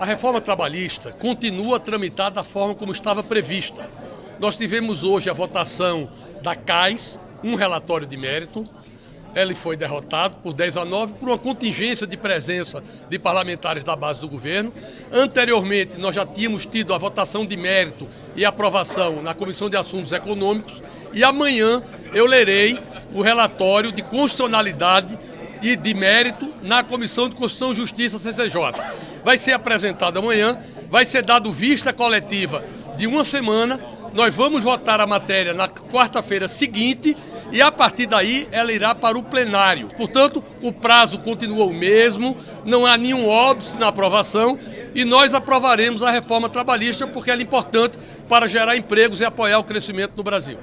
A reforma trabalhista continua a tramitar da forma como estava prevista. Nós tivemos hoje a votação da CAIS, um relatório de mérito. Ele foi derrotado por 10 a 9 por uma contingência de presença de parlamentares da base do governo. Anteriormente, nós já tínhamos tido a votação de mérito e aprovação na Comissão de Assuntos Econômicos. E amanhã eu lerei o relatório de constitucionalidade e de mérito na Comissão de Constituição e Justiça, CCJ. Vai ser apresentado amanhã, vai ser dado vista coletiva de uma semana, nós vamos votar a matéria na quarta-feira seguinte e a partir daí ela irá para o plenário. Portanto, o prazo continua o mesmo, não há nenhum óbice na aprovação e nós aprovaremos a reforma trabalhista porque ela é importante para gerar empregos e apoiar o crescimento no Brasil.